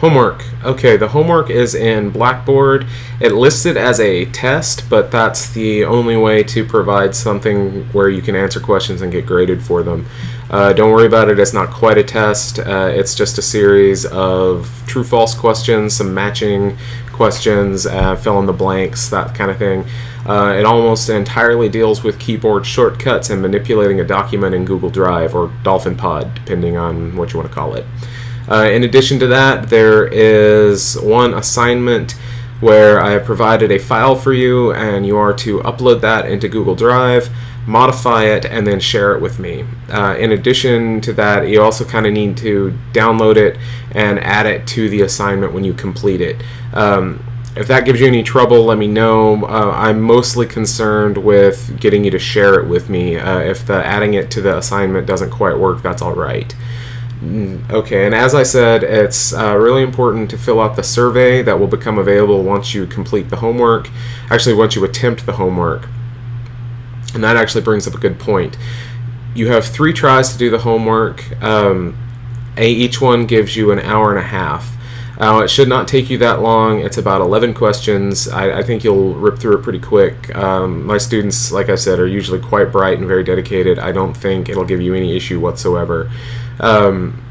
Homework. Okay, the homework is in Blackboard. It lists it as a test, but that's the only way to provide something where you can answer questions and get graded for them. Uh, don't worry about it, it's not quite a test. Uh, it's just a series of true false questions, some matching questions, uh, fill in the blanks, that kind of thing. Uh, it almost entirely deals with keyboard shortcuts and manipulating a document in Google Drive or Dolphin Pod, depending on what you want to call it. Uh, in addition to that, there is one assignment where I have provided a file for you and you are to upload that into Google Drive, modify it, and then share it with me. Uh, in addition to that, you also kind of need to download it and add it to the assignment when you complete it. Um, if that gives you any trouble, let me know. Uh, I'm mostly concerned with getting you to share it with me. Uh, if the adding it to the assignment doesn't quite work, that's all right. Mm, okay, and as I said, it's uh, really important to fill out the survey that will become available once you complete the homework. Actually, once you attempt the homework. And that actually brings up a good point. You have three tries to do the homework. Um, a, each one gives you an hour and a half. Uh, it should not take you that long. It's about 11 questions. I, I think you'll rip through it pretty quick. Um, my students, like I said, are usually quite bright and very dedicated. I don't think it'll give you any issue whatsoever. Um,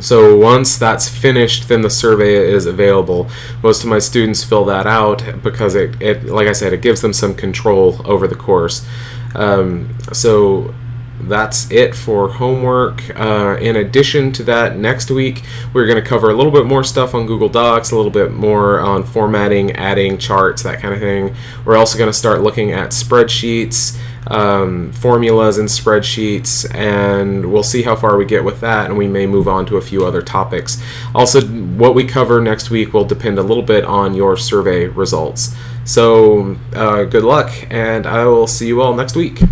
so once that's finished, then the survey is available. Most of my students fill that out because it, it like I said, it gives them some control over the course. Um, so that's it for homework. Uh, in addition to that, next week we're going to cover a little bit more stuff on Google Docs, a little bit more on formatting, adding charts, that kind of thing. We're also going to start looking at spreadsheets um, formulas and spreadsheets, and we'll see how far we get with that, and we may move on to a few other topics. Also, what we cover next week will depend a little bit on your survey results. So, uh, good luck, and I will see you all next week.